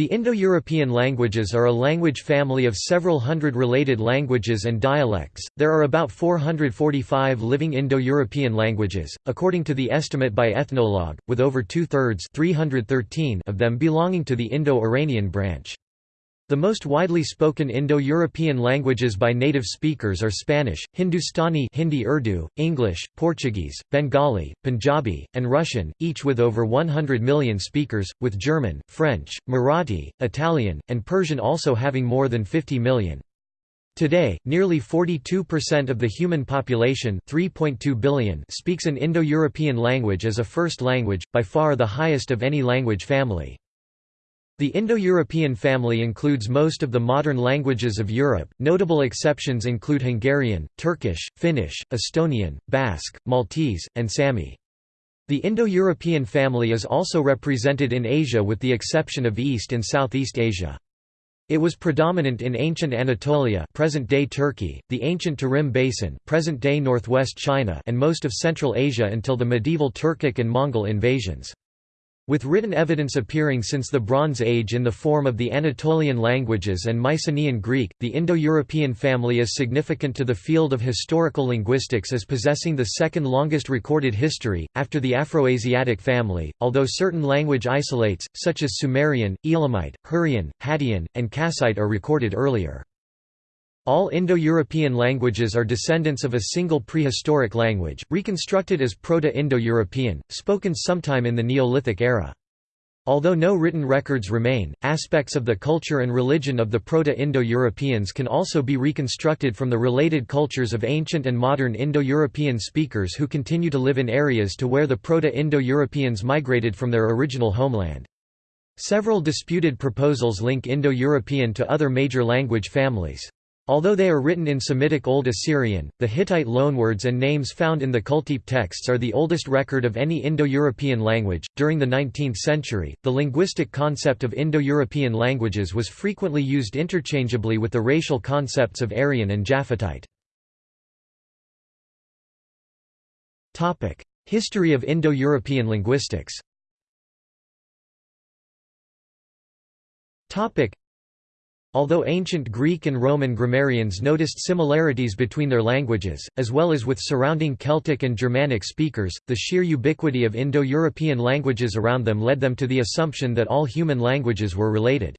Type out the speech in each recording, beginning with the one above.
The Indo-European languages are a language family of several hundred related languages and dialects. There are about 445 living Indo-European languages, according to the estimate by Ethnologue, with over two-thirds of them belonging to the Indo-Iranian branch. The most widely spoken Indo-European languages by native speakers are Spanish, Hindustani Hindi Urdu, English, Portuguese, Bengali, Punjabi, and Russian, each with over 100 million speakers, with German, French, Marathi, Italian, and Persian also having more than 50 million. Today, nearly 42% of the human population 3.2 billion speaks an Indo-European language as a first language, by far the highest of any language family. The Indo-European family includes most of the modern languages of Europe, notable exceptions include Hungarian, Turkish, Finnish, Estonian, Basque, Maltese, and Sami. The Indo-European family is also represented in Asia with the exception of East and Southeast Asia. It was predominant in ancient Anatolia present-day Turkey, the ancient Tarim Basin present-day northwest China and most of Central Asia until the medieval Turkic and Mongol invasions. With written evidence appearing since the Bronze Age in the form of the Anatolian languages and Mycenaean Greek, the Indo-European family is significant to the field of historical linguistics as possessing the second longest recorded history, after the Afroasiatic family, although certain language isolates, such as Sumerian, Elamite, Hurrian, Hattian, and Kassite are recorded earlier. All Indo-European languages are descendants of a single prehistoric language, reconstructed as Proto-Indo-European, spoken sometime in the Neolithic era. Although no written records remain, aspects of the culture and religion of the Proto-Indo-Europeans can also be reconstructed from the related cultures of ancient and modern Indo-European speakers who continue to live in areas to where the Proto-Indo-Europeans migrated from their original homeland. Several disputed proposals link Indo-European to other major language families. Although they are written in Semitic Old Assyrian, the Hittite loanwords and names found in the Kultepe texts are the oldest record of any Indo-European language. During the 19th century, the linguistic concept of Indo-European languages was frequently used interchangeably with the racial concepts of Aryan and Japhetite. History of Indo-European linguistics. Although ancient Greek and Roman grammarians noticed similarities between their languages, as well as with surrounding Celtic and Germanic speakers, the sheer ubiquity of Indo-European languages around them led them to the assumption that all human languages were related.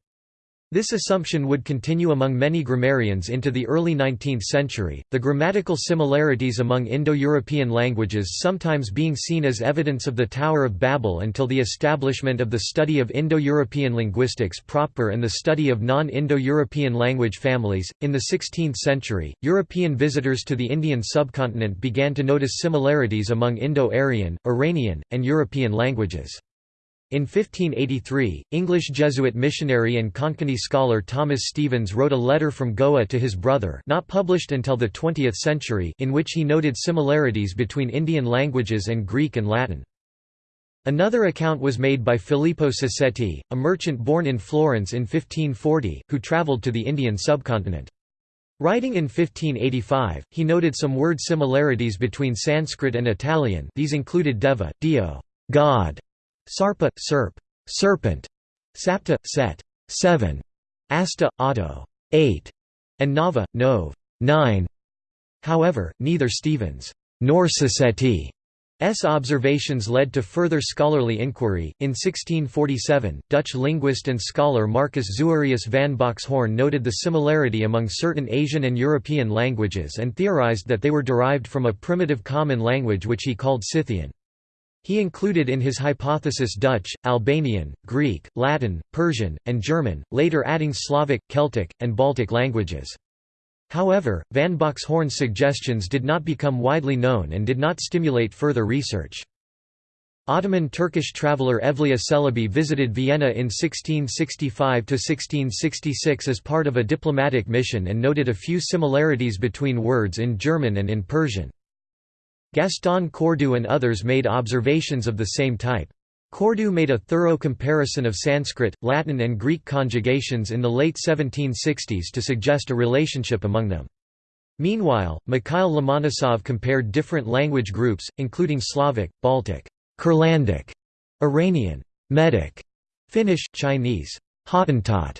This assumption would continue among many grammarians into the early 19th century, the grammatical similarities among Indo-European languages sometimes being seen as evidence of the Tower of Babel until the establishment of the study of Indo-European linguistics proper and the study of non-Indo-European language families. In the 16th century, European visitors to the Indian subcontinent began to notice similarities among Indo-Aryan, Iranian, and European languages. In 1583, English Jesuit missionary and Konkani scholar Thomas Stevens wrote a letter from Goa to his brother not published until the 20th century in which he noted similarities between Indian languages and Greek and Latin. Another account was made by Filippo Sassetti, a merchant born in Florence in 1540, who travelled to the Indian subcontinent. Writing in 1585, he noted some word similarities between Sanskrit and Italian these included deva, dio God", Sarpa, serp, serpent, sapta, set, seven, asta, auto, eight, and nava, nove, nine. However, neither Stevens nor Sassetti S. observations led to further scholarly inquiry. In 1647, Dutch linguist and scholar Marcus Zuerius van Boxhorn noted the similarity among certain Asian and European languages and theorized that they were derived from a primitive common language which he called Scythian. He included in his hypothesis Dutch, Albanian, Greek, Latin, Persian, and German, later adding Slavic, Celtic, and Baltic languages. However, van Boxhorn's suggestions did not become widely known and did not stimulate further research. Ottoman Turkish traveller Evliya Çelebi visited Vienna in 1665–1666 as part of a diplomatic mission and noted a few similarities between words in German and in Persian. Gaston Cœurdoux and others made observations of the same type. Cœurdoux made a thorough comparison of Sanskrit, Latin and Greek conjugations in the late 1760s to suggest a relationship among them. Meanwhile, Mikhail Lomonosov compared different language groups, including Slavic, Baltic, Kurlandic, Iranian, Medic, Finnish, Chinese, Hottentot,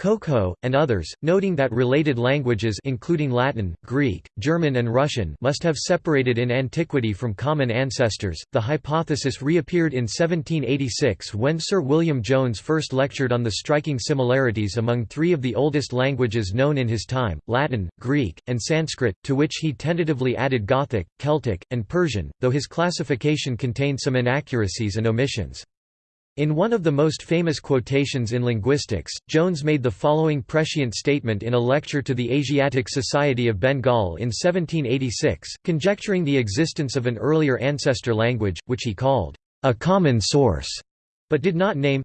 Khoekhoe, and others, noting that related languages including Latin, Greek, German and Russian must have separated in antiquity from common ancestors. The hypothesis reappeared in 1786 when Sir William Jones first lectured on the striking similarities among three of the oldest languages known in his time, Latin, Greek, and Sanskrit, to which he tentatively added Gothic, Celtic, and Persian, though his classification contained some inaccuracies and omissions. In one of the most famous quotations in linguistics, Jones made the following prescient statement in a lecture to the Asiatic Society of Bengal in 1786, conjecturing the existence of an earlier ancestor language, which he called, "...a common source", but did not name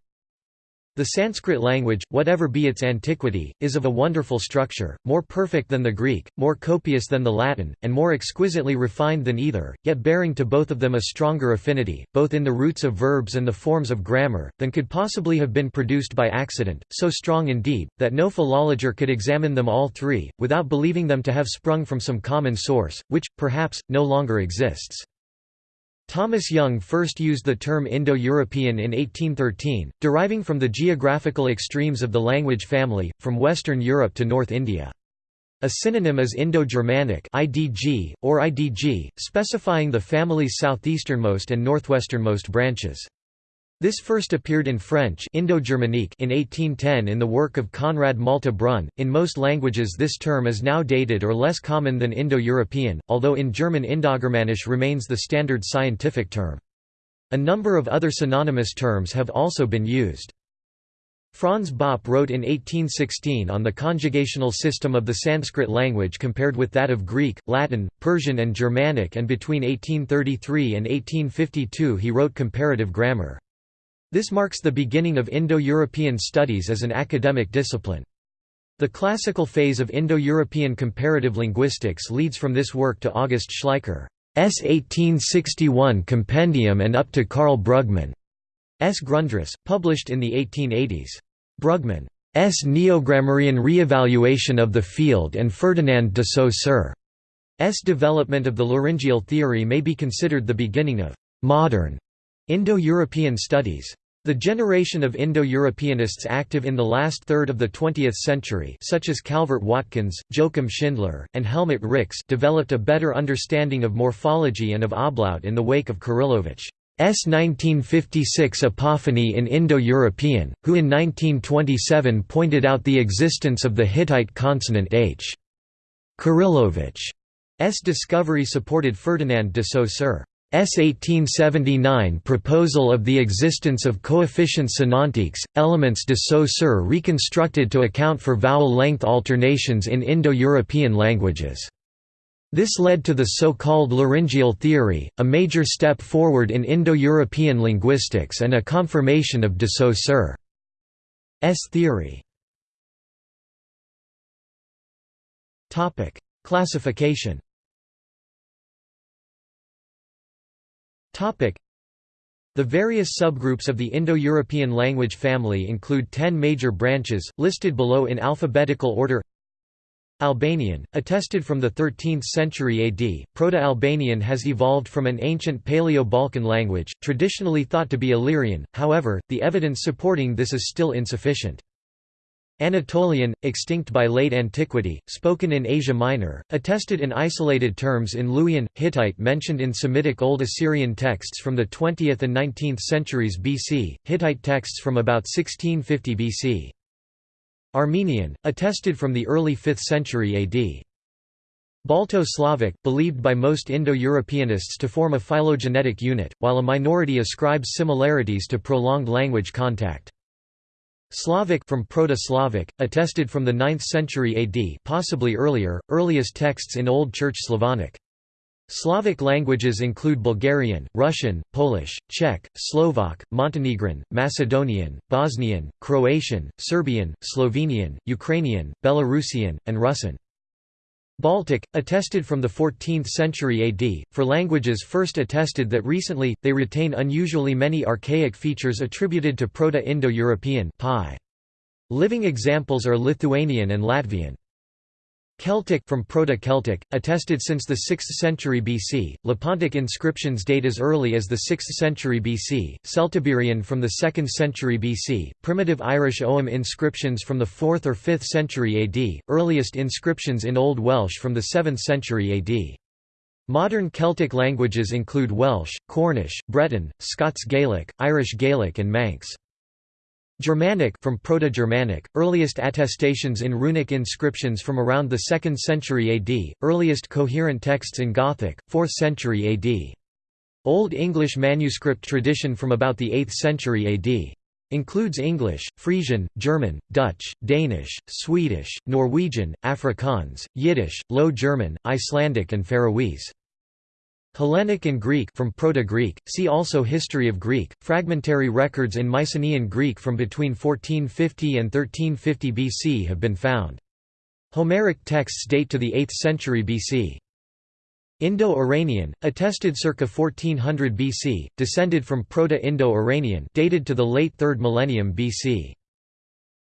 the Sanskrit language, whatever be its antiquity, is of a wonderful structure, more perfect than the Greek, more copious than the Latin, and more exquisitely refined than either, yet bearing to both of them a stronger affinity, both in the roots of verbs and the forms of grammar, than could possibly have been produced by accident, so strong indeed, that no philologer could examine them all three, without believing them to have sprung from some common source, which, perhaps, no longer exists. Thomas Young first used the term Indo-European in 1813, deriving from the geographical extremes of the language family, from Western Europe to North India. A synonym is Indo-Germanic (IDG) or IDG, specifying the family's southeasternmost and northwesternmost branches. This first appeared in French Indo-Germanique in 1810 in the work of Conrad Malte Brun. In most languages this term is now dated or less common than Indo-European, although in German Indogermanisch remains the standard scientific term. A number of other synonymous terms have also been used. Franz Bopp wrote in 1816 on the conjugational system of the Sanskrit language compared with that of Greek, Latin, Persian and Germanic and between 1833 and 1852 he wrote comparative grammar. This marks the beginning of Indo-European studies as an academic discipline. The classical phase of Indo-European comparative linguistics leads from this work to August Schleicher's 1861 compendium and up to Karl Brugmann's Grundriss, published in the 1880s. Brugmann's Neogrammarian re-evaluation of the field and Ferdinand de Saussure's development of the laryngeal theory may be considered the beginning of «modern» Indo-European studies. The generation of Indo-Europeanists active in the last third of the 20th century such as Calvert Watkins, Joachim Schindler, and Helmut Rix developed a better understanding of morphology and of ablaut in the wake of Kuryłowicz's 1956 Apophony in Indo-European, who in 1927 pointed out the existence of the Hittite consonant h. Kuryłowicz's discovery supported Ferdinand de Saussure. S 1879 proposal of the existence of coefficient sonantiques, elements de Saussure reconstructed to account for vowel length alternations in Indo-European languages. This led to the so-called laryngeal theory, a major step forward in Indo-European linguistics and a confirmation of de Saussure's theory. Classification The various subgroups of the Indo-European language family include ten major branches, listed below in alphabetical order Albanian, attested from the 13th century AD, Proto-Albanian has evolved from an ancient Paleo-Balkan language, traditionally thought to be Illyrian, however, the evidence supporting this is still insufficient. Anatolian, extinct by late antiquity, spoken in Asia Minor, attested in isolated terms in Luwian, Hittite mentioned in Semitic Old Assyrian texts from the 20th and 19th centuries BC, Hittite texts from about 1650 BC. Armenian, attested from the early 5th century AD. Balto-Slavic, believed by most Indo-Europeanists to form a phylogenetic unit, while a minority ascribes similarities to prolonged language contact. Slavic from Proto-Slavic, attested from the 9th century AD possibly earlier, earliest texts in Old Church Slavonic. Slavic languages include Bulgarian, Russian, Polish, Czech, Slovak, Montenegrin, Macedonian, Bosnian, Croatian, Serbian, Slovenian, Ukrainian, Belarusian, and Russian. Baltic, attested from the 14th century AD, for languages first attested that recently, they retain unusually many archaic features attributed to Proto-Indo-European Living examples are Lithuanian and Latvian. Celtic from Proto-Celtic, attested since the 6th century BC, Lepontic inscriptions date as early as the 6th century BC, Celtiberian from the 2nd century BC, primitive Irish Ogham inscriptions from the 4th or 5th century AD, earliest inscriptions in Old Welsh from the 7th century AD. Modern Celtic languages include Welsh, Cornish, Breton, Scots Gaelic, Irish Gaelic and Manx. Germanic from Proto-Germanic, earliest attestations in runic inscriptions from around the 2nd century AD, earliest coherent texts in Gothic, 4th century AD. Old English manuscript tradition from about the 8th century AD. Includes English, Frisian, German, Dutch, Danish, Swedish, Norwegian, Afrikaans, Yiddish, Low German, Icelandic and Faroese. Hellenic and Greek from Proto-Greek, see also History of Greek, fragmentary records in Mycenaean Greek from between 1450 and 1350 BC have been found. Homeric texts date to the 8th century BC. Indo-Iranian, attested circa 1400 BC, descended from Proto-Indo-Iranian dated to the late 3rd millennium BC.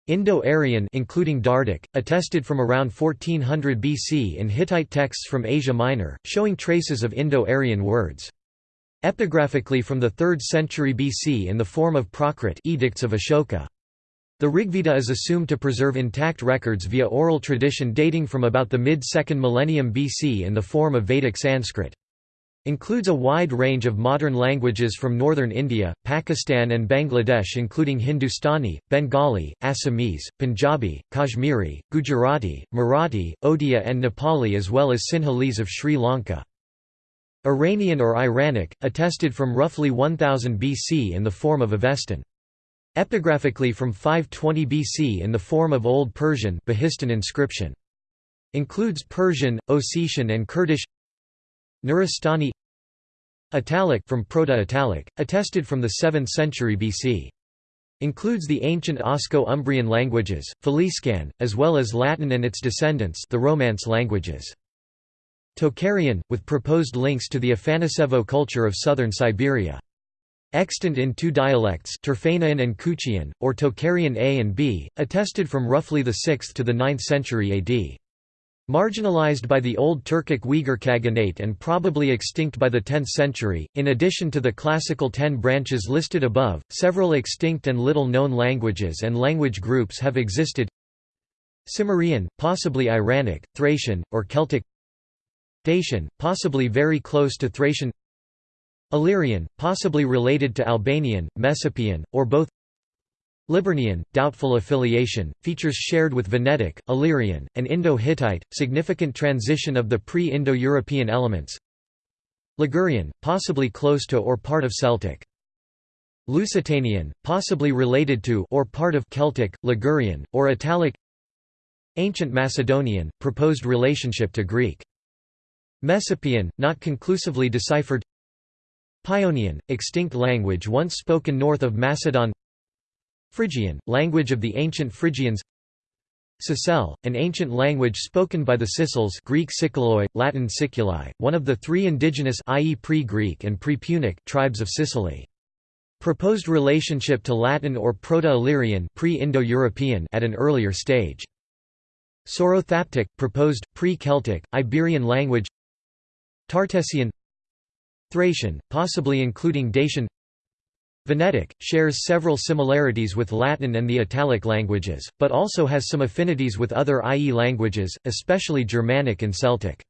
Indo-Aryan including Dardic, attested from around 1400 BC in Hittite texts from Asia Minor, showing traces of Indo-Aryan words. Epigraphically from the 3rd century BC in the form of Prakrit edicts of Ashoka. The Rigveda is assumed to preserve intact records via oral tradition dating from about the mid-2nd millennium BC in the form of Vedic Sanskrit. Includes a wide range of modern languages from northern India, Pakistan and Bangladesh including Hindustani, Bengali, Assamese, Punjabi, Kashmiri, Gujarati, Marathi, Odia and Nepali as well as Sinhalese of Sri Lanka. Iranian or Iranic, attested from roughly 1000 BC in the form of Avestan. Epigraphically from 520 BC in the form of Old Persian inscription. Includes Persian, Ossetian and Kurdish Nuristani Italic from Proto-Italic, attested from the 7th century BC. Includes the ancient Osco-Umbrian languages, Faliscan, as well as Latin and its descendants the Romance languages. Tocharian, with proposed links to the Afanasevo culture of southern Siberia. Extant in two dialects Turfanian and Kuchian, or Tocharian A and B, attested from roughly the 6th to the 9th century AD. Marginalized by the Old Turkic Uyghur Khaganate and probably extinct by the 10th century, in addition to the classical ten branches listed above, several extinct and little-known languages and language groups have existed. Cimmerian, possibly Iranic, Thracian, or Celtic. Dacian, possibly very close to Thracian. Illyrian, possibly related to Albanian, Messapian, or both Liburnian, doubtful affiliation, features shared with Venetic, Illyrian, and Indo-Hittite, significant transition of the pre-Indo-European elements Ligurian, possibly close to or part of Celtic. Lusitanian, possibly related to or part of Celtic, Ligurian, or Italic Ancient Macedonian, proposed relationship to Greek. Messapian, not conclusively deciphered Paeonian, extinct language once spoken north of Macedon Phrygian, language of the ancient Phrygians Sicel, an ancient language spoken by the Sicels Greek Siculoi, Latin Siculi, one of the three indigenous i.e. pre-Greek and pre-Punic tribes of Sicily. Proposed relationship to Latin or Proto-Illyrian pre-Indo-European at an earlier stage. Sorothaptic, proposed, pre-Celtic, Iberian language Tartessian Thracian, possibly including Dacian Venetic, shares several similarities with Latin and the Italic languages, but also has some affinities with other IE languages, especially Germanic and Celtic.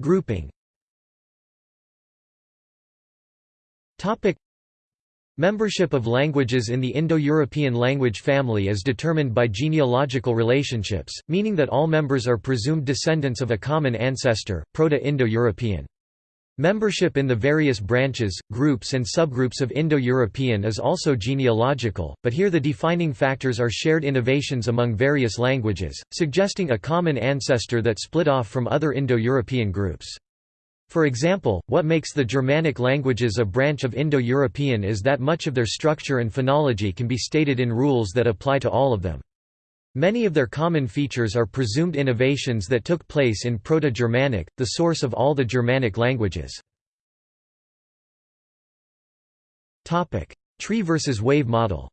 Grouping Membership of languages in the Indo-European language family is determined by genealogical relationships, meaning that all members are presumed descendants of a common ancestor, Proto-Indo-European. Membership in the various branches, groups and subgroups of Indo-European is also genealogical, but here the defining factors are shared innovations among various languages, suggesting a common ancestor that split off from other Indo-European groups. For example, what makes the Germanic languages a branch of Indo-European is that much of their structure and phonology can be stated in rules that apply to all of them. Many of their common features are presumed innovations that took place in Proto-Germanic, the source of all the Germanic languages. Tree versus wave model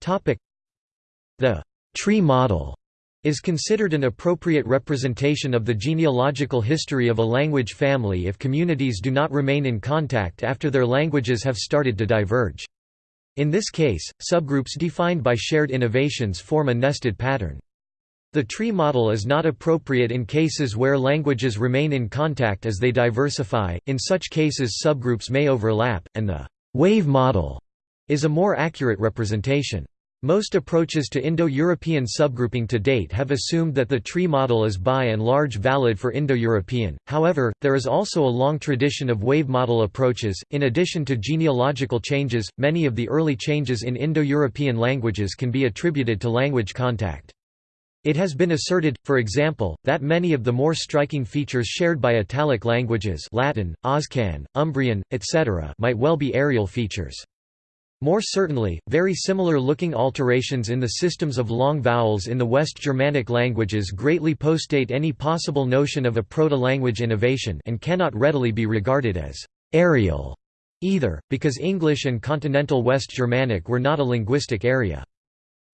The tree model is considered an appropriate representation of the genealogical history of a language family if communities do not remain in contact after their languages have started to diverge. In this case, subgroups defined by shared innovations form a nested pattern. The tree model is not appropriate in cases where languages remain in contact as they diversify, in such cases subgroups may overlap, and the wave model is a more accurate representation. Most approaches to Indo-European subgrouping to date have assumed that the tree model is by and large valid for Indo-European, however, there is also a long tradition of wave model approaches. In addition to genealogical changes, many of the early changes in Indo-European languages can be attributed to language contact. It has been asserted, for example, that many of the more striking features shared by Italic languages Latin, Oscan, Umbrian, etc. might well be areal features. More certainly, very similar-looking alterations in the systems of long vowels in the West Germanic languages greatly postdate any possible notion of a proto-language innovation and cannot readily be regarded as «areal» either, because English and Continental West Germanic were not a linguistic area.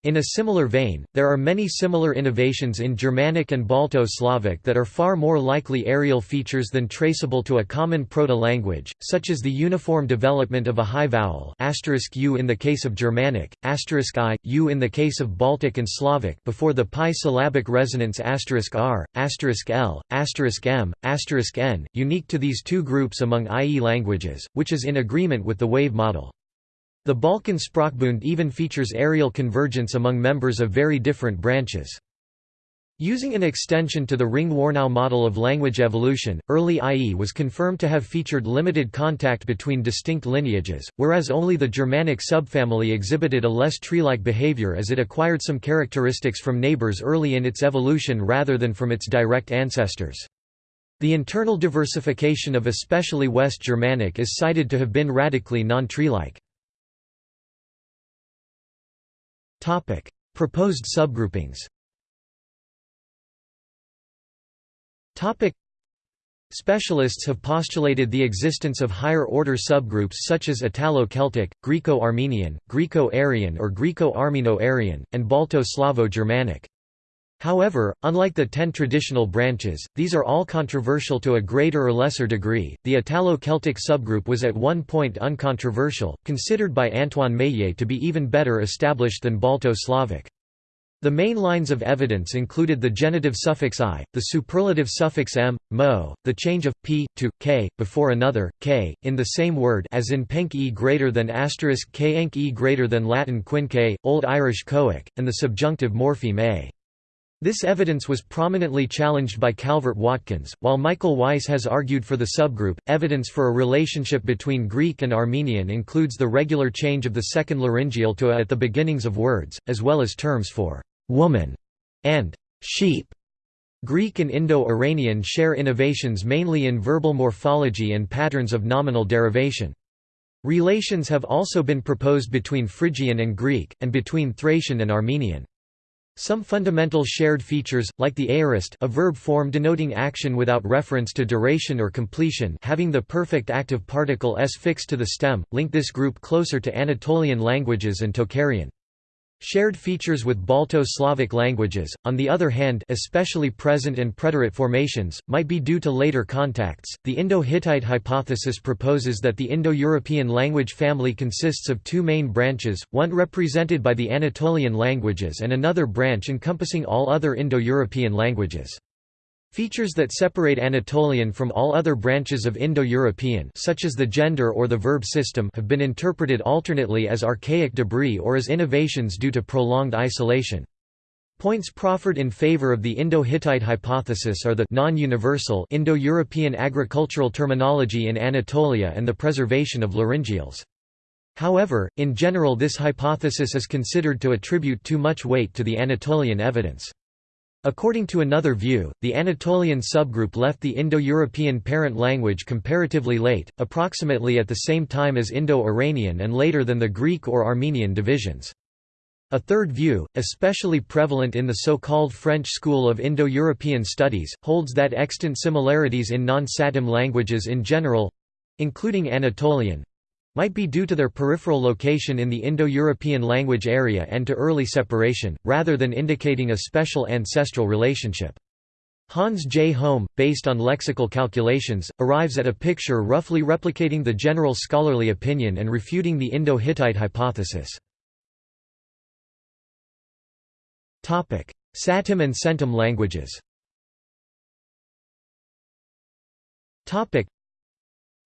In a similar vein, there are many similar innovations in Germanic and Balto-Slavic that are far more likely areal features than traceable to a common proto-language, such as the uniform development of a high vowel u in the case of Germanic, i, u in the case of Baltic and Slavic before the pi-syllabic resonants r, l, m, n, unique to these two groups among IE languages, which is in agreement with the wave model. The Balkan Sprachbund even features areal convergence among members of very different branches. Using an extension to the Ringe-Warnow model of language evolution, early IE was confirmed to have featured limited contact between distinct lineages, whereas only the Germanic subfamily exhibited a less tree-like behavior as it acquired some characteristics from neighbors early in its evolution rather than from its direct ancestors. The internal diversification of especially West Germanic is cited to have been radically non-tree-like. Topic: Proposed subgroupings. Topic: Specialists have postulated the existence of higher-order subgroups such as Italo-Celtic, Greco-Armenian, Greco-Aryan or Greco-Armeno-Aryan, and Balto-Slavo-Germanic. However, unlike the ten traditional branches, these are all controversial to a greater or lesser degree. The Italo-Celtic subgroup was at one point uncontroversial, considered by Antoine Meillet to be even better established than Balto-Slavic. The main lines of evidence included the genitive suffix i, the superlative suffix m, mo, the change of p to k before another k in the same word, as in penk e greater than asterisk k enk e greater than Latin quinque, Old Irish coic, and the subjunctive morpheme a. This evidence was prominently challenged by Calvert Watkins, while Michael Weiss has argued for the subgroup. Evidence for a relationship between Greek and Armenian includes the regular change of the second laryngeal to a at the beginnings of words, as well as terms for woman and sheep. Greek and Indo-Iranian share innovations mainly in verbal morphology and patterns of nominal derivation. Relations have also been proposed between Phrygian and Greek, and between Thracian and Armenian. Some fundamental shared features, like the aorist a verb form denoting action without reference to duration or completion having the perfect active particle s fixed to the stem, link this group closer to Anatolian languages and Tocharian. Shared features with Balto-Slavic languages, on the other hand especially present and preterite formations, might be due to later contacts. The Indo-Hittite hypothesis proposes that the Indo-European language family consists of two main branches, one represented by the Anatolian languages and another branch encompassing all other Indo-European languages. Features that separate Anatolian from all other branches of Indo-European such as the gender or the verb system have been interpreted alternately as archaic debris or as innovations due to prolonged isolation. Points proffered in favor of the Indo-Hittite hypothesis are the non-universal Indo-European agricultural terminology in Anatolia and the preservation of laryngeals. However, in general this hypothesis is considered to attribute too much weight to the Anatolian evidence. According to another view, the Anatolian subgroup left the Indo-European parent language comparatively late, approximately at the same time as Indo-Iranian and later than the Greek or Armenian divisions. A third view, especially prevalent in the so-called French school of Indo-European studies, holds that extant similarities in non-Satem languages in general—including Anatolian, might be due to their peripheral location in the Indo-European language area and to early separation, rather than indicating a special ancestral relationship. Hans J. Holm, based on lexical calculations, arrives at a picture roughly replicating the general scholarly opinion and refuting the Indo-Hittite hypothesis. Satem and Centum languages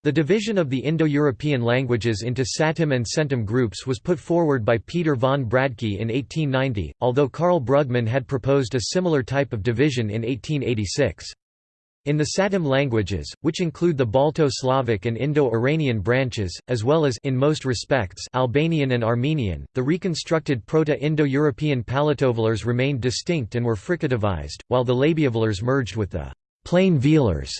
the division of the Indo-European languages into Satem and Centum groups was put forward by Peter von Bradke in 1890, although Karl Brugmann had proposed a similar type of division in 1886. In the Satem languages, which include the Balto-Slavic and Indo-Iranian branches, as well as in most respects Albanian and Armenian, the reconstructed Proto-Indo-European palatovelars remained distinct and were fricativized, while the labiovelars merged with the plain velars.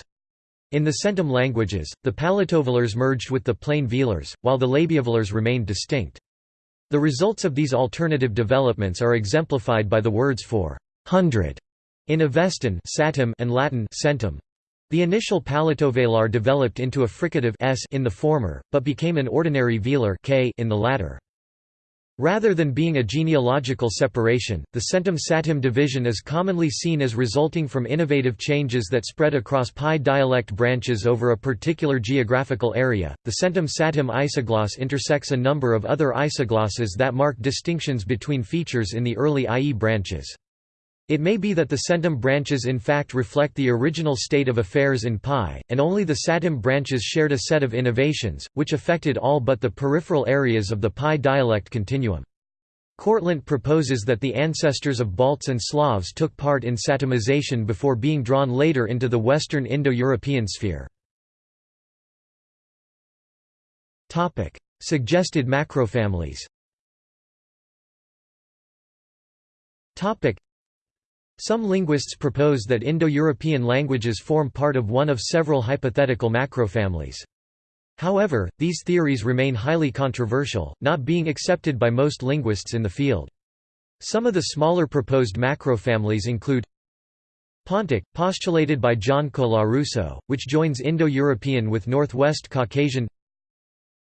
In the Centum languages, the palatovelars merged with the plain velars, while the labiovelars remained distinct. The results of these alternative developments are exemplified by the words for hundred in Avestan and Latin centum. The initial palatovelar developed into a fricative s in the former, but became an ordinary velar k in the latter. Rather than being a genealogical separation, the centum-satem division is commonly seen as resulting from innovative changes that spread across PIE dialect branches over a particular geographical area. The centum-satem isogloss intersects a number of other isoglosses that mark distinctions between features in the early IE branches. It may be that the centum branches in fact reflect the original state of affairs in PIE, and only the satem branches shared a set of innovations, which affected all but the peripheral areas of the PIE dialect continuum. Kortlandt proposes that the ancestors of Balts and Slavs took part in satemization before being drawn later into the Western Indo-European sphere. Suggested macrofamilies some linguists propose that Indo-European languages form part of one of several hypothetical macrofamilies. However, these theories remain highly controversial, not being accepted by most linguists in the field. Some of the smaller proposed macrofamilies include Pontic, postulated by John Colarusso, which joins Indo-European with Northwest Caucasian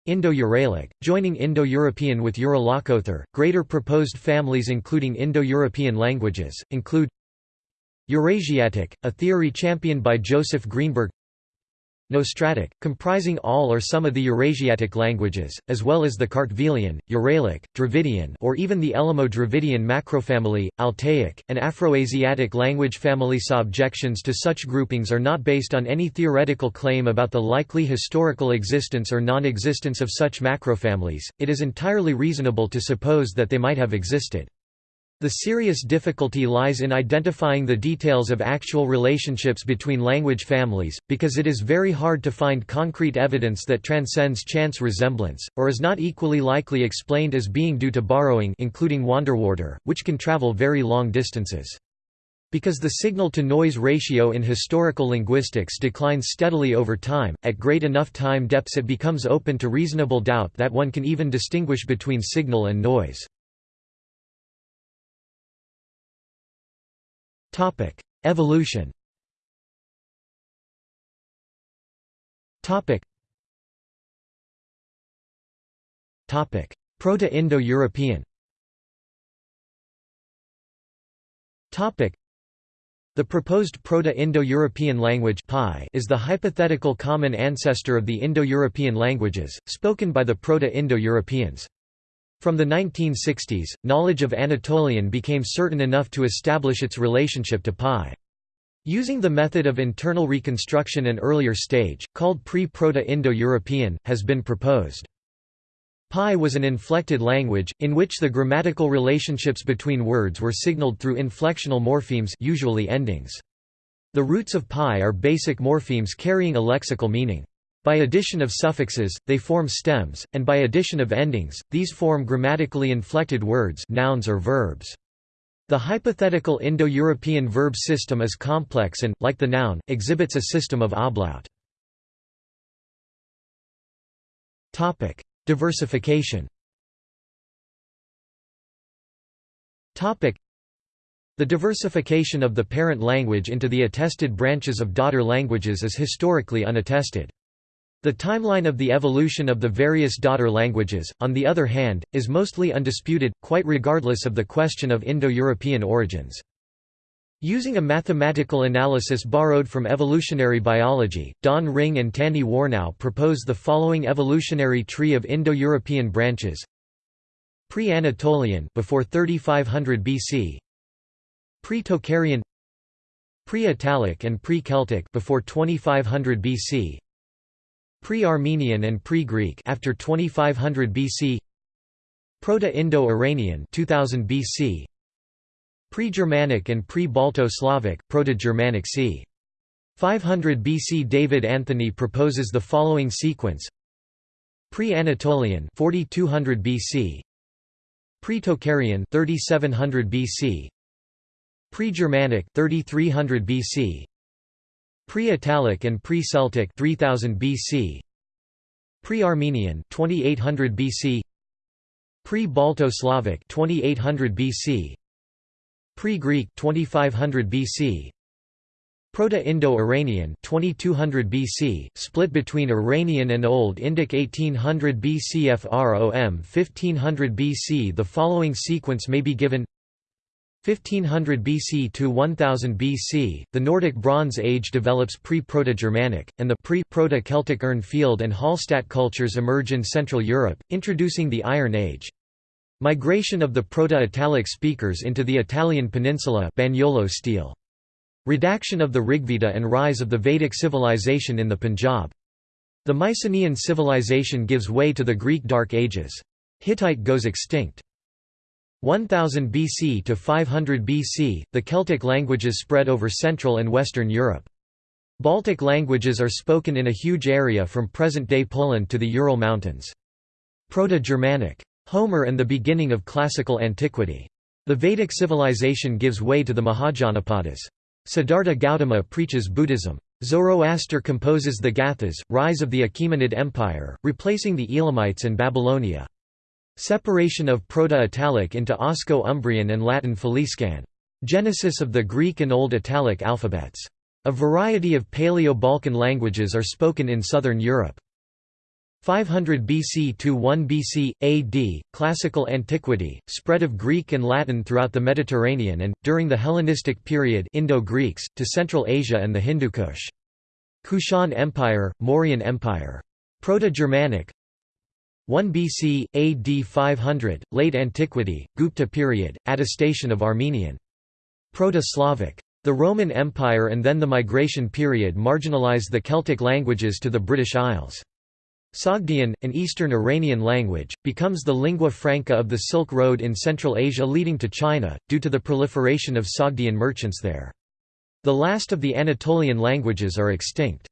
Indo-Uralic, joining Indo-European with Uralakother. Greater proposed families including Indo-European languages, include Eurasiatic, a theory championed by Joseph Greenberg Nostratic, comprising all or some of the Eurasiatic languages, as well as the Kartvelian, Uralic, Dravidian or even the Elamo-Dravidian macrofamily, Altaic, and Afroasiatic language family. Objections to such groupings are not based on any theoretical claim about the likely historical existence or non-existence of such macrofamilies, it is entirely reasonable to suppose that they might have existed. The serious difficulty lies in identifying the details of actual relationships between language families, because it is very hard to find concrete evidence that transcends chance resemblance, or is not equally likely explained as being due to borrowing including Wanderwörter, which can travel very long distances. Because the signal-to-noise ratio in historical linguistics declines steadily over time, at great enough time depths it becomes open to reasonable doubt that one can even distinguish between signal and noise. Topic: Evolution. Topic. Topic: Proto-Indo-European. Topic: The proposed Proto-Indo-European language is the hypothetical common ancestor of the Indo-European languages, spoken by the Proto-Indo-Europeans. From the 1960s, knowledge of Anatolian became certain enough to establish its relationship to PIE. Using the method of internal reconstruction an earlier stage, called pre-Proto-Indo-European, has been proposed. PIE was an inflected language, in which the grammatical relationships between words were signaled through inflectional morphemes usually endings. The roots of PIE are basic morphemes carrying a lexical meaning. By addition of suffixes, they form stems, and by addition of endings, these form grammatically inflected words nouns or verbs. The hypothetical Indo-European verb system is complex and, like the noun, exhibits a system of ablaut. Diversification The diversification of the parent language into the attested branches of daughter languages is historically unattested. The timeline of the evolution of the various daughter languages, on the other hand, is mostly undisputed, quite regardless of the question of Indo-European origins. Using a mathematical analysis borrowed from evolutionary biology, Don Ringe and Tandy Warnow propose the following evolutionary tree of Indo-European branches: Pre-Anatolian before 3500 BC, Pre-Tocharian, Pre-Italic and Pre-Celtic before 2500 BC, Pre-Armenian and Pre-Greek after 2500 BC Proto-Indo-Iranian 2000 BC Pre-Germanic and Pre-Balto-Slavic Proto-Germanic c. 500 BC David Anthony proposes the following sequence Pre-Anatolian 4200 BC Pre-Tocharian 3700 BC Pre-Germanic 3300 BC Pre-Italic and Pre-Celtic 3000 BC Pre-Armenian 2800 BC Pre-Balto-Slavic 2800 BC Pre-Greek 2500 BC Proto-Indo-Iranian 2200 BC, split between Iranian and Old Indic 1800 BC FROM 1500 BC The following sequence may be given 1500 BC to 1000 BC, the Nordic Bronze Age develops pre-Proto-Germanic, and the pre-Proto-Celtic Urnfield and Hallstatt cultures emerge in Central Europe, introducing the Iron Age. Migration of the Proto-Italic speakers into the Italian peninsula Bagnolo stele. Redaction of the Rigveda and rise of the Vedic civilization in the Punjab. The Mycenaean civilization gives way to the Greek Dark Ages. Hittite goes extinct. 1000 BC to 500 BC, the Celtic languages spread over Central and Western Europe. Baltic languages are spoken in a huge area from present-day Poland to the Ural Mountains. Proto-Germanic. Homer and the beginning of classical antiquity. The Vedic civilization gives way to the Mahajanapadas. Siddhartha Gautama preaches Buddhism. Zoroaster composes the Gathas, rise of the Achaemenid Empire, replacing the Elamites and Babylonia. Separation of Proto-Italic into Osco-Umbrian and Latin Faliscan. Genesis of the Greek and Old Italic alphabets. A variety of Paleo-Balkan languages are spoken in southern Europe. 500 BC to 1 BC, AD, Classical Antiquity, spread of Greek and Latin throughout the Mediterranean and, during the Hellenistic period Indo-Greeks, to Central Asia and the Hindu Kush. Kushan Empire, Mauryan Empire. Proto-Germanic, 1 BC, AD 500, Late Antiquity, Gupta period, attestation of Armenian. Proto-Slavic. The Roman Empire and then the migration period marginalized the Celtic languages to the British Isles. Sogdian, an Eastern Iranian language, becomes the lingua franca of the Silk Road in Central Asia leading to China, due to the proliferation of Sogdian merchants there. The last of the Anatolian languages are extinct.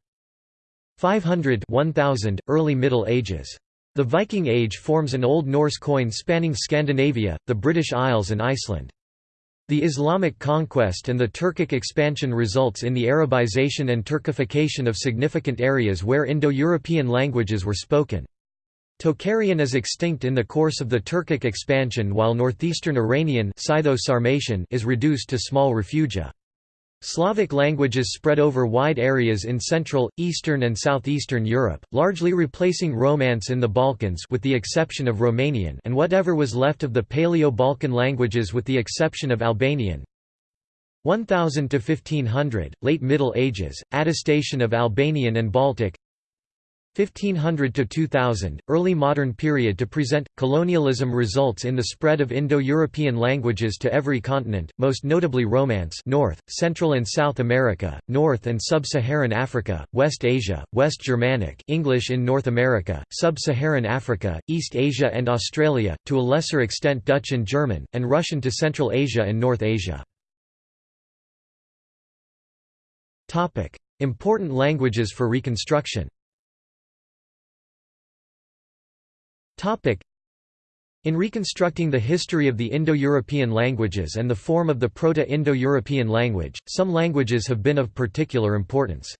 500 1000, Early Middle Ages the Viking Age forms an Old Norse coin spanning Scandinavia, the British Isles and Iceland. The Islamic conquest and the Turkic expansion results in the Arabization and Turkification of significant areas where Indo-European languages were spoken. Tocharian is extinct in the course of the Turkic expansion while northeastern Iranian is reduced to small refugia. Slavic languages spread over wide areas in Central, Eastern and Southeastern Europe, largely replacing Romance in the Balkans with the exception of Romanian and whatever was left of the Paleo-Balkan languages with the exception of Albanian. 1000 to 1500, Late Middle Ages, attestation of Albanian and Baltic 1500 to 2000, early modern period to present colonialism results in the spread of Indo-European languages to every continent, most notably Romance, North, Central and South America, North and Sub-Saharan Africa, West Asia, West Germanic, English in North America, Sub-Saharan Africa, East Asia and Australia, to a lesser extent Dutch and German, and Russian to Central Asia and North Asia. Important languages for reconstruction. In reconstructing the history of the Indo-European languages and the form of the Proto-Indo-European language, some languages have been of particular importance.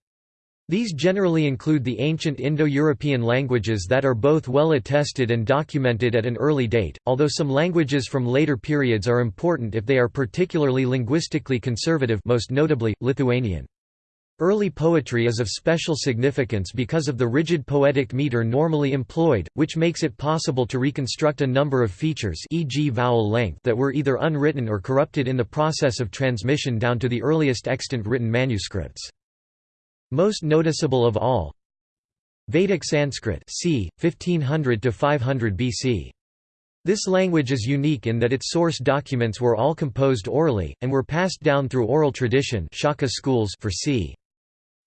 These generally include the ancient Indo-European languages that are both well attested and documented at an early date, although some languages from later periods are important if they are particularly linguistically conservative most notably, Lithuanian. Early poetry is of special significance because of the rigid poetic meter normally employed, which makes it possible to reconstruct a number of features e.g. vowel length that were either unwritten or corrupted in the process of transmission down to the earliest extant written manuscripts. Most noticeable of all Vedic Sanskrit c. 1500 to 500 BC. This language is unique in that its source documents were all composed orally, and were passed down through oral tradition Shaka schools for c.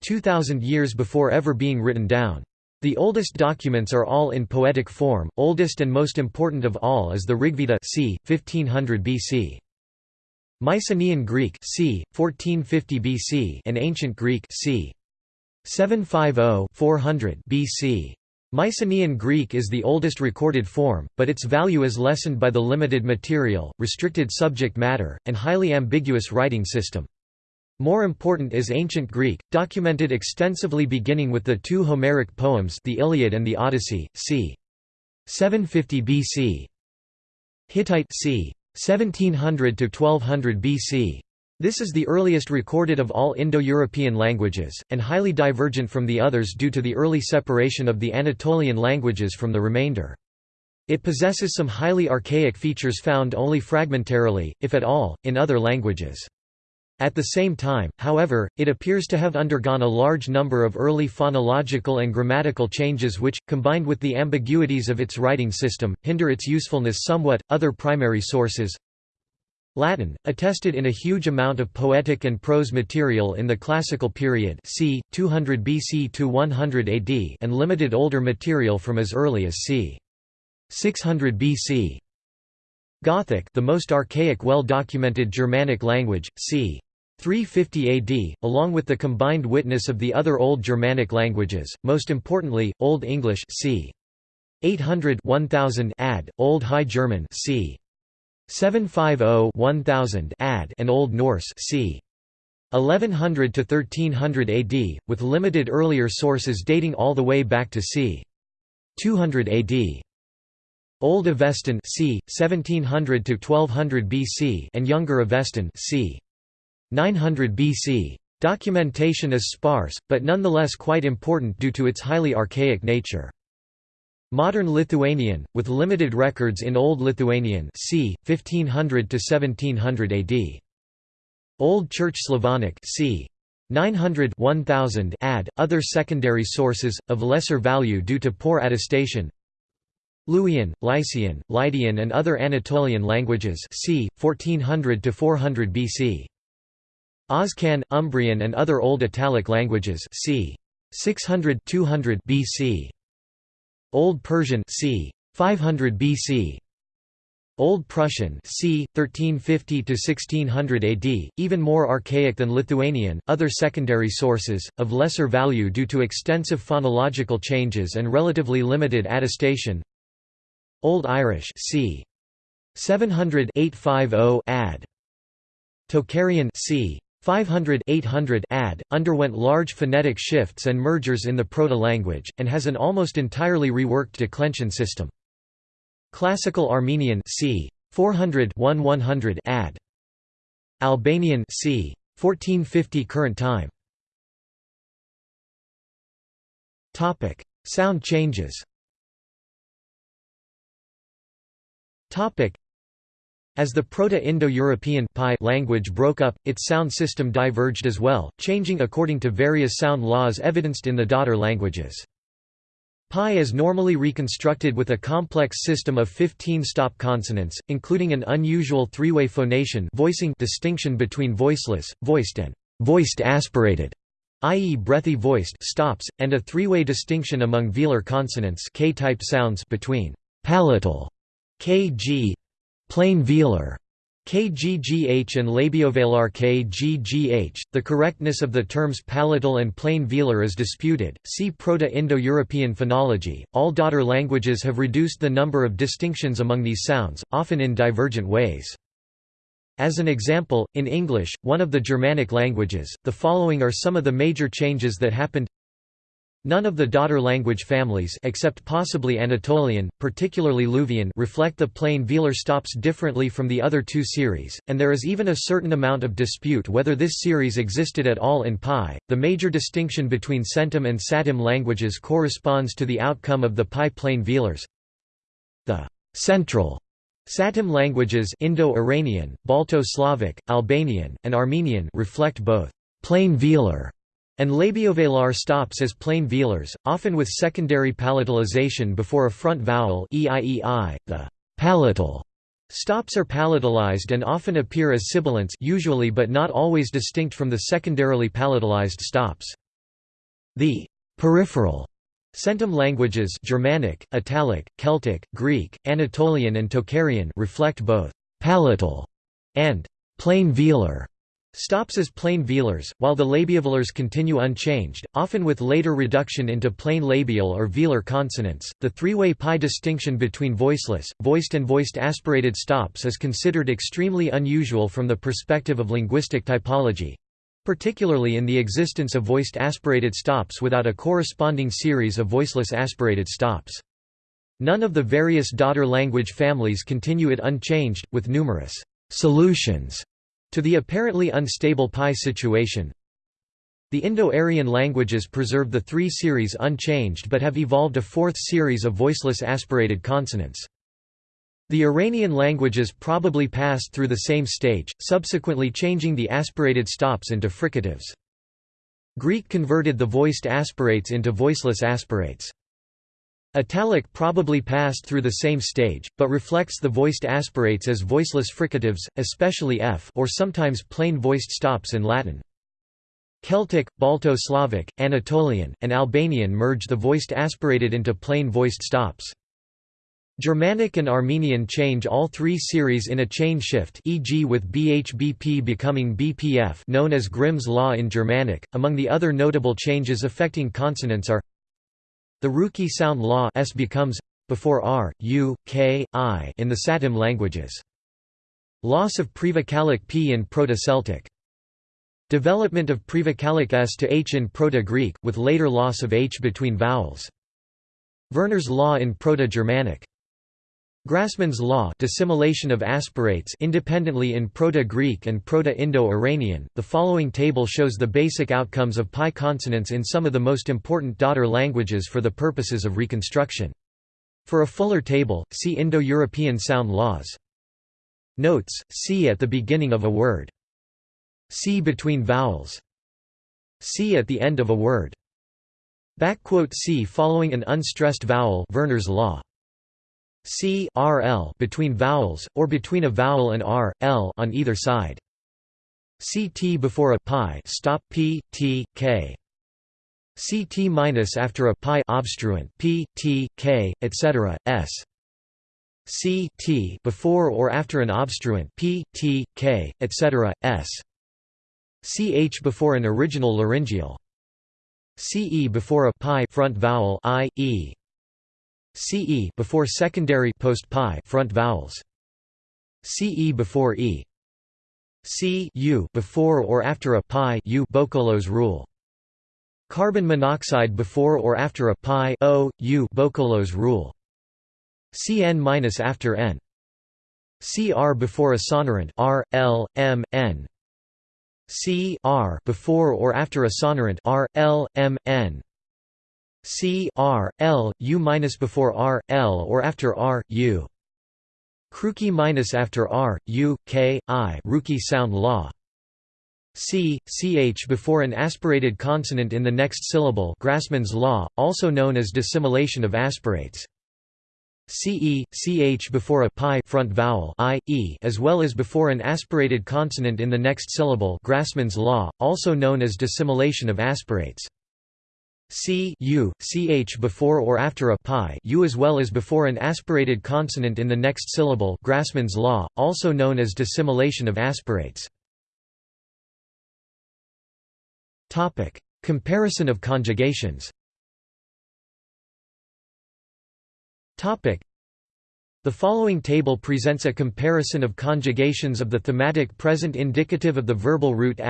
2,000 years before ever being written down. The oldest documents are all in poetic form, oldest and most important of all is the Rigveda c. 1500 BC. Mycenaean Greek c. 1450 BC and Ancient Greek c. 750-400 BC. Mycenaean Greek is the oldest recorded form, but its value is lessened by the limited material, restricted subject matter, and highly ambiguous writing system. More important is Ancient Greek, documented extensively beginning with the two Homeric poems the Iliad and the Odyssey, c. 750 BC. Hittite c. 1700 to 1200 BC. This is the earliest recorded of all Indo-European languages, and highly divergent from the others due to the early separation of the Anatolian languages from the remainder. It possesses some highly archaic features found only fragmentarily, if at all, in other languages. At the same time, however, it appears to have undergone a large number of early phonological and grammatical changes which, combined with the ambiguities of its writing system, hinder its usefulness somewhat. Other primary sources Latin, attested in a huge amount of poetic and prose material in the classical period c. 200 BC to 100 AD and limited older material from as early as c. 600 BC. Gothic the most archaic well-documented Germanic language, c. 350 AD, along with the combined witness of the other Old Germanic languages, most importantly, Old English c. 800 1000 AD, Old High German c. 750 1000 AD and Old Norse c. 1100 to 1300 AD, with limited earlier sources dating all the way back to c. 200 AD. Old Avestan c. 1700 to 1200 BC and Younger Avestan c. 900 BC. Documentation is sparse, but nonetheless quite important due to its highly archaic nature. Modern Lithuanian, with limited records in Old Lithuanian c. 1500 to 1700 AD. Old Church Slavonic c. 900 1000 AD, other secondary sources, of lesser value due to poor attestation Luwian, Lycian, Lydian and other Anatolian languages c. 1400 to 400 BC. Oscan, Umbrian and other Old Italic languages c. 600 200 BC. Old Persian c. 500 BC. Old Prussian c. 1350 to 1600 AD, even more archaic than Lithuanian. Other secondary sources, of lesser value due to extensive phonological changes and relatively limited attestation. Old Irish c. 700 850 AD. Tocharian c. 500-800 AD, underwent large phonetic shifts and mergers in the proto-language, and has an almost entirely reworked declension system. Classical Armenian c. 400-1100 AD. Albanian c. 1450 current time. Topic: Sound changes. Topic: as the Proto-Indo-European language broke up, its sound system diverged as well, changing according to various sound laws evidenced in the daughter languages. PIE is normally reconstructed with a complex system of 15 stop consonants, including an unusual three-way phonation voicing distinction between voiceless, voiced and voiced aspirated, i.e. breathy voiced stops, and a three-way distinction among velar consonants K-type sounds between palatal, kg, Plain velar KGGH and labiovelar KGGH. The correctness of the terms palatal and plain velar is disputed. See Proto-Indo-European phonology. All daughter languages have reduced the number of distinctions among these sounds, often in divergent ways. As an example, in English, one of the Germanic languages, the following are some of the major changes that happened None of the daughter language families except possibly Anatolian, particularly Luvian reflect the plain velar stops differently from the other two series, and there is even a certain amount of dispute whether this series existed at all in PIE. The major distinction between Centum and Satem languages corresponds to the outcome of the PIE plain velars. The central Satem languages Indo-Iranian, Balto-Slavic, Albanian, and Armenian reflect both plain velar and labiovelar stops as plain velars, often with secondary palatalization before a front vowel -eieI. .The palatal stops are palatalized and often appear as sibilants usually but not always distinct from the secondarily palatalized stops. The peripheral Centum languages Germanic, Italic, Celtic, Greek, Anatolian and Tocharian reflect both palatal and plain velar Stops as plain velars, while the labiovelars continue unchanged, often with later reduction into plain labial or velar consonants. The three-way PIE distinction between voiceless, voiced and voiced aspirated stops is considered extremely unusual from the perspective of linguistic typology, particularly in the existence of voiced aspirated stops without a corresponding series of voiceless aspirated stops. None of the various daughter language families continue it unchanged, with numerous solutions to the apparently unstable PIE situation, the Indo-Aryan languages preserve the three series unchanged but have evolved a fourth series of voiceless aspirated consonants. The Iranian languages probably passed through the same stage, subsequently changing the aspirated stops into fricatives. Greek converted the voiced aspirates into voiceless aspirates. Italic probably passed through the same stage, but reflects the voiced aspirates as voiceless fricatives, especially f or sometimes plain voiced stops in Latin. Celtic, Balto-Slavic, Anatolian, and Albanian merge the voiced aspirated into plain voiced stops. Germanic and Armenian change all three series in a chain shift e.g. with BHBP becoming BPF known as Grimm's law in Germanic. Among the other notable changes affecting consonants are the Ruki sound law s becomes before r, u, k, i in the Satem languages. Loss of prevocalic p in Proto-Celtic. Development of prevocalic s to h in Proto-Greek, with later loss of h between vowels. Verner's law in Proto-Germanic. Grassmann's law dissimilation of aspirates independently in Proto-Greek and Proto-Indo-Iranian. The following table shows the basic outcomes of PIE consonants in some of the most important daughter languages for the purposes of reconstruction. For a fuller table, see Indo-European sound laws. Notes: C at the beginning of a word. C between vowels. C at the end of a word. Backquote C following an unstressed vowel Verner's law. C RL between vowels, or between a vowel and R, L on either side. CT before a PIE stop P, T, K. CT minus after a PIE obstruent P, T, K, etc. S. C T before or after an obstruent P, T, K, etc. S. CH before an original laryngeal. CE before a PIE front vowel I, E. CE before secondary post PIE front vowels. CE before E. C U before or after a PIE U Boukolos rule. Carbon monoxide before or after a PIE O U Boukolos rule. Cn minus after n. Cr before a sonorant R L M N. C R before or after a sonorant R L M N. C R L U minus before R L or after R U. Kruki minus after R U K I Ruki sound law. C ch before an aspirated consonant in the next syllable Grassmann's law, also known as dissimilation of aspirates. CE, ch before a PIE front vowel i, e as well as before an aspirated consonant in the next syllable Grassmann's law, also known as dissimilation of aspirates. C u, ch before or after a PIE u as well as before an aspirated consonant in the next syllable Grassmann's law, also known as dissimilation of aspirates. Comparison of conjugations The following table presents a comparison of conjugations of the thematic present indicative of the verbal root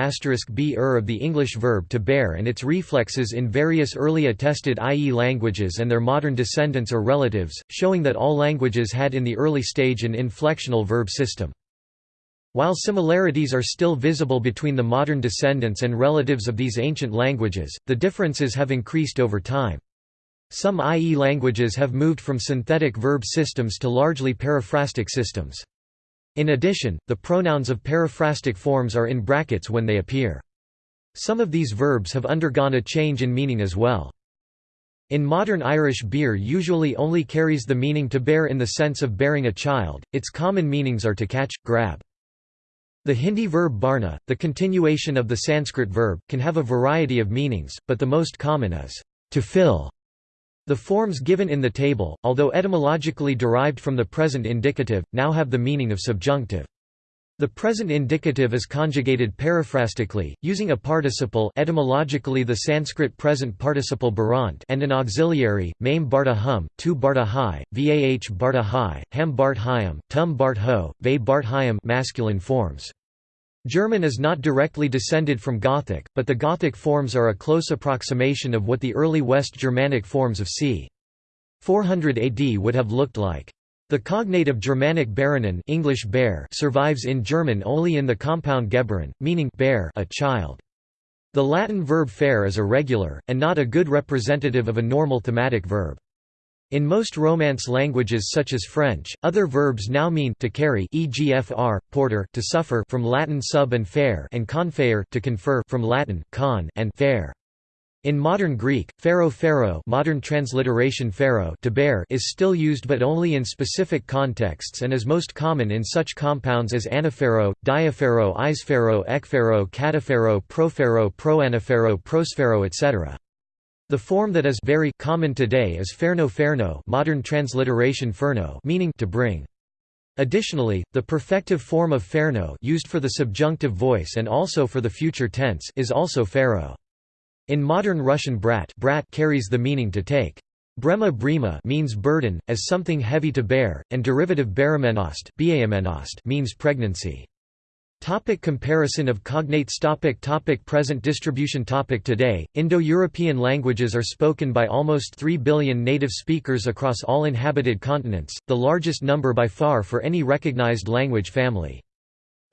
b er of the English verb to bear and its reflexes in various early attested IE languages and their modern descendants or relatives, showing that all languages had in the early stage an inflectional verb system. While similarities are still visible between the modern descendants and relatives of these ancient languages, the differences have increased over time. Some IE languages have moved from synthetic verb systems to largely periphrastic systems. In addition, the pronouns of periphrastic forms are in brackets when they appear. Some of these verbs have undergone a change in meaning as well. In modern Irish beir usually only carries the meaning to bear in the sense of bearing a child, its common meanings are to catch, grab. The Hindi verb bharna, the continuation of the Sanskrit verb, can have a variety of meanings, but the most common is to fill. The forms given in the table, although etymologically derived from the present indicative, now have the meaning of subjunctive. The present indicative is conjugated periphrastically, using a participle etymologically the Sanskrit present participle barant and an auxiliary, mame barta hum, tu barta hai, vah barta hai, ham bart hayam, tum bart ho, ve bart hayam masculine forms. German is not directly descended from Gothic, but the Gothic forms are a close approximation of what the early West Germanic forms of c. 400 AD would have looked like. The cognate of Germanic baranen English bear survives in German only in the compound gebaren, meaning bear a child. The Latin verb fere is irregular, and not a good representative of a normal thematic verb. In most Romance languages such as French, other verbs now mean to carry e.g. fr, porter to suffer from Latin sub and fare and confer to confer from Latin con and fare. In modern Greek, pharaoh pharaoh modern transliteration pharaoh to bear is still used but only in specific contexts and is most common in such compounds as anapharo, diapharo ispharo ekpharo cataphero, propharo proanaphero, prospharo etc. The form that is very common today is ferno ferno modern transliteration ferno meaning to bring. Additionally, the perfective form of ferno used for the subjunctive voice and also for the future tense is also pharaoh. In modern Russian brat, brat carries the meaning to take. Brema brema means burden, as something heavy to bear, and derivative beremenost means pregnancy. Topic comparison of cognates topic topic Present distribution topic Today, Indo-European languages are spoken by almost 3 billion native speakers across all inhabited continents, the largest number by far for any recognized language family.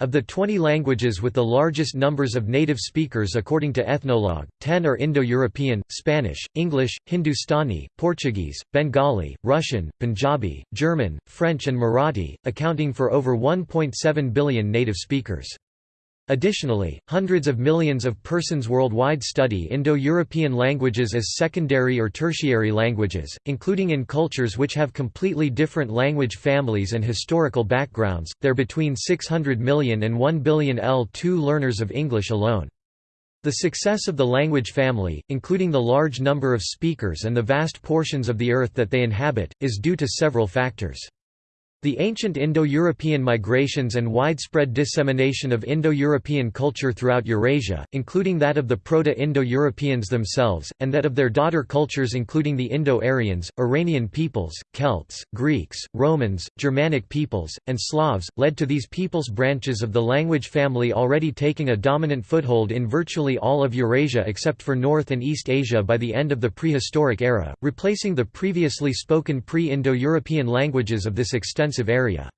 Of the 20 languages with the largest numbers of native speakers according to Ethnologue, 10 are Indo-European, Spanish, English, Hindustani, Portuguese, Bengali, Russian, Punjabi, German, French and Marathi, accounting for over 1.7 billion native speakers. Additionally, hundreds of millions of persons worldwide study Indo-European languages as secondary or tertiary languages, including in cultures which have completely different language families and historical backgrounds. There are between 600 million and 1 billion L2 learners of English alone. The success of the language family, including the large number of speakers and the vast portions of the earth that they inhabit, is due to several factors. The ancient Indo-European migrations and widespread dissemination of Indo-European culture throughout Eurasia, including that of the Proto-Indo-Europeans themselves, and that of their daughter cultures including the Indo-Aryans, Iranian peoples, Celts, Greeks, Romans, Germanic peoples, and Slavs, led to these peoples' branches of the language family already taking a dominant foothold in virtually all of Eurasia except for North and East Asia by the end of the prehistoric era, replacing the previously spoken pre-Indo-European languages of this extensive area.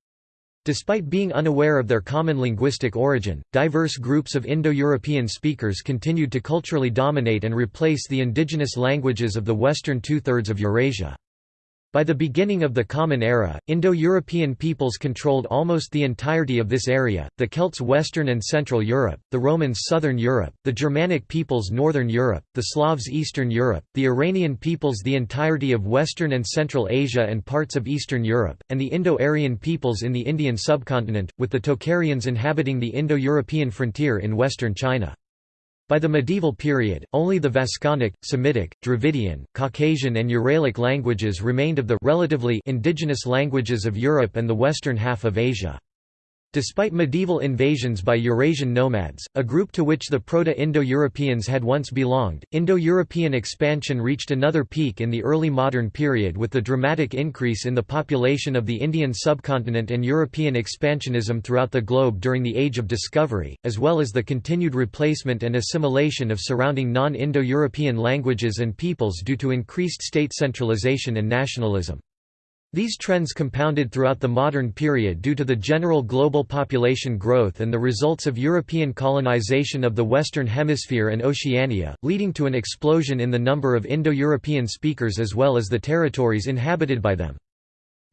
Despite being unaware of their common linguistic origin, diverse groups of Indo-European speakers continued to culturally dominate and replace the indigenous languages of the western two-thirds of Eurasia. By the beginning of the Common Era, Indo-European peoples controlled almost the entirety of this area, the Celts Western and Central Europe, the Romans Southern Europe, the Germanic peoples Northern Europe, the Slavs Eastern Europe, the Iranian peoples the entirety of Western and Central Asia and parts of Eastern Europe, and the Indo-Aryan peoples in the Indian subcontinent, with the Tocharians inhabiting the Indo-European frontier in western China. By the medieval period, only the Vasconic, Semitic, Dravidian, Caucasian and Uralic languages remained of the relatively indigenous languages of Europe and the western half of Asia. Despite medieval invasions by Eurasian nomads, a group to which the Proto-Indo-Europeans had once belonged, Indo-European expansion reached another peak in the early modern period with the dramatic increase in the population of the Indian subcontinent and European expansionism throughout the globe during the Age of Discovery, as well as the continued replacement and assimilation of surrounding non-Indo-European languages and peoples due to increased state centralization and nationalism. These trends compounded throughout the modern period due to the general global population growth and the results of European colonization of the Western Hemisphere and Oceania, leading to an explosion in the number of Indo-European speakers as well as the territories inhabited by them.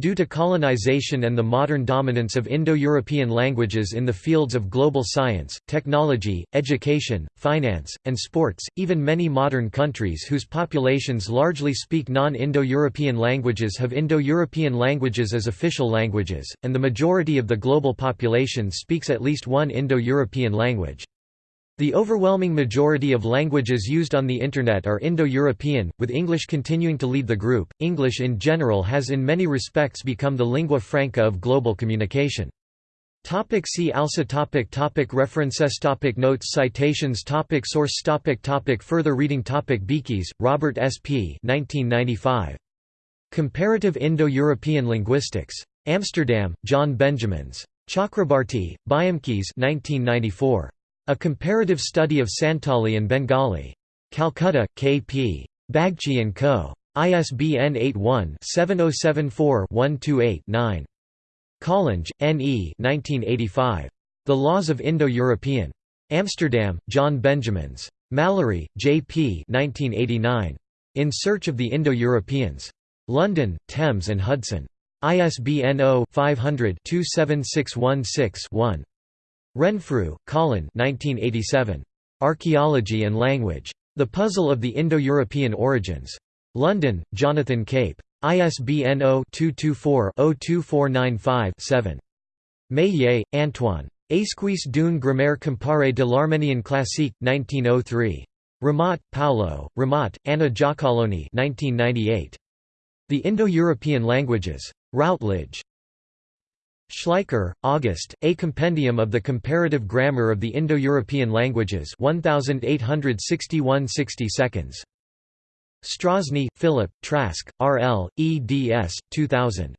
Due to colonization and the modern dominance of Indo-European languages in the fields of global science, technology, education, finance, and sports, even many modern countries whose populations largely speak non-Indo-European languages have Indo-European languages as official languages, and the majority of the global population speaks at least one Indo-European language. The overwhelming majority of languages used on the Internet are Indo-European, with English continuing to lead the group. English in general has in many respects become the lingua franca of global communication. Topic see also topic topic References topic Notes Citations topic Source topic topic Further reading topic Beekes, Robert S. P. 1995. Comparative Indo-European Linguistics. Amsterdam, John Benjamins. Chakrabarti, Byomkes 1994. A Comparative Study of Santali and Bengali. Calcutta, K. P. Bagchi & Co. ISBN 81-7074-128-9. Collinge, N. E. 1985. The Laws of Indo-European. Amsterdam, John Benjamins. Mallory, J. P. 1989. In Search of the Indo-Europeans. London, Thames and Hudson. ISBN 0-500-27616-1. Renfrew, Colin 1987. Archaeology and Language. The Puzzle of the Indo-European Origins. London, Jonathan Cape. ISBN 0-224-02495-7. Meillet, Antoine. Esquisse d'une grammaire comparée de l'Arménien classique, 1903. Ramat, Paolo, Ramat, Anna Giacalone 1998. The Indo-European Languages. Routledge. Schleicher, August, A Compendium of the Comparative Grammar of the Indo-European Languages 1861 60 seconds. Strazny, Philip, Trask, R. L., eds. 2000.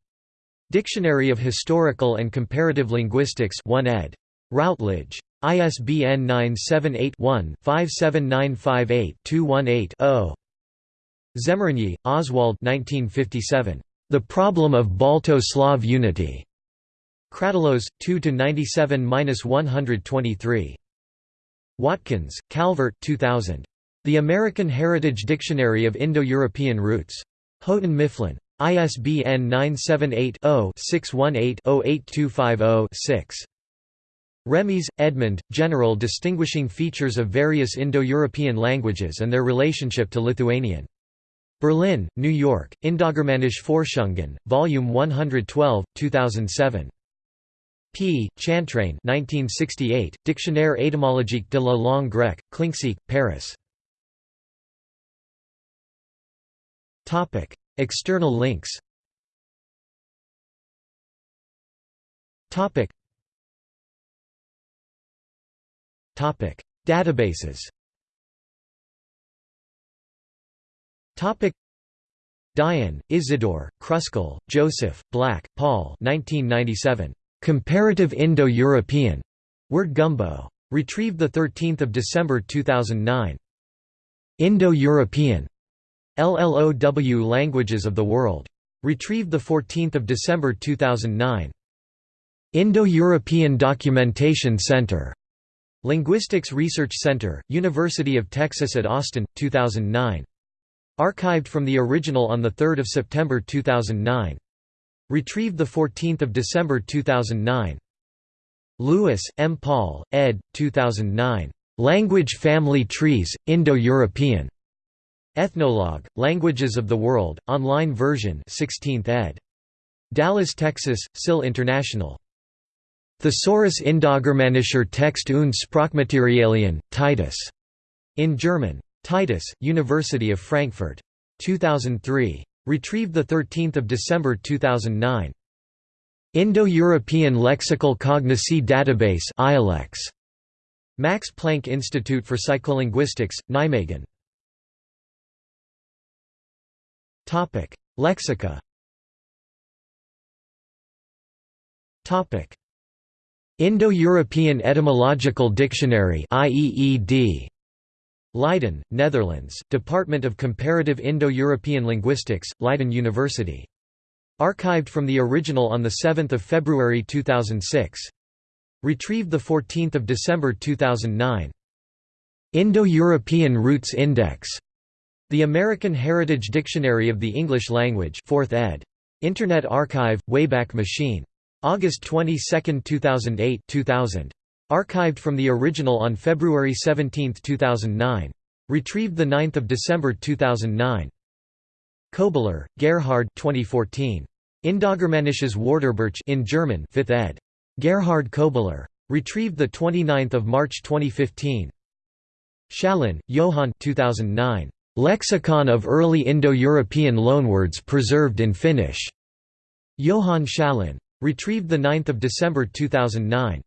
Dictionary of Historical and Comparative Linguistics 1 ed. Routledge. ISBN 978-1-57958-218-0. Szemerényi, Oswald 1957. The Problem of Balto-Slav Unity. Kratylos, 2–97–123. Watkins, Calvert 2000. The American Heritage Dictionary of Indo-European Roots. Houghton Mifflin. ISBN 978-0-618-08250-6. Remys, Edmund, General Distinguishing Features of Various Indo-European Languages and Their Relationship to Lithuanian. Berlin, New York, Indogermanische Forschungen, Volume 112, 2007. P. Chantraine 1968, Dictionnaire étymologique de la langue grecque, Klincksieck, Paris. External links Topic Topic Databases Dyen, Isidore, Kruskal, Joseph, Black, Paul 1997. Comparative Indo-European word gumbo. Retrieved 13 December 2009. Indo-European LLOW Languages of the World. Retrieved 14 December 2009. Indo-European Documentation Center. Linguistics Research Center, University of Texas at Austin, 2009. Archived from the original on 3 September 2009. Retrieved 14 December 2009. Lewis, M. Paul, ed. 2009. Language Family Trees, Indo-European. Ethnologue, Languages of the World, online version 16th ed. Dallas, Texas, SIL International. Thesaurus Indogermanischer Text und Sprachmaterialien, Titus. In German. Titus, University of Frankfurt. 2003. Retrieved 13 December 2009. Indo-European Lexical Cognacy Database ILEX. Max Planck Institute for Psycholinguistics, Nijmegen. Lexica. Indo-European Etymological Dictionary IEED Leiden, Netherlands, Department of Comparative Indo-European Linguistics, Leiden University. Archived from the original on 7 February 2006. Retrieved 14 December 2009. Indo-European Roots Index. The American Heritage Dictionary of the English Language 4th ed. Internet Archive, Wayback Machine. August 22, 2008 2000. Archived from the original on February 17, 2009. Retrieved 9 December 2009. Köbler, Gerhard 2014. Indogermanisches Wörterbuch in German 5th ed. Gerhard Köbler. Retrieved 29 March 2015. Schalin, Johann 2009. Lexicon of Early Indo-European Loanwords preserved in Finnish. Johann Schalin. Retrieved 9 December 2009.